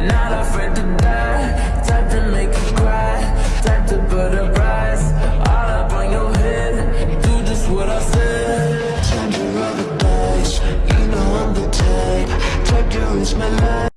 Not afraid to die. Type to make you cry. Type to put a price All up on your head. Do just what I said. Turn to roll the dice. You know I'm the type. Type to risk my life.